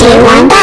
解完的。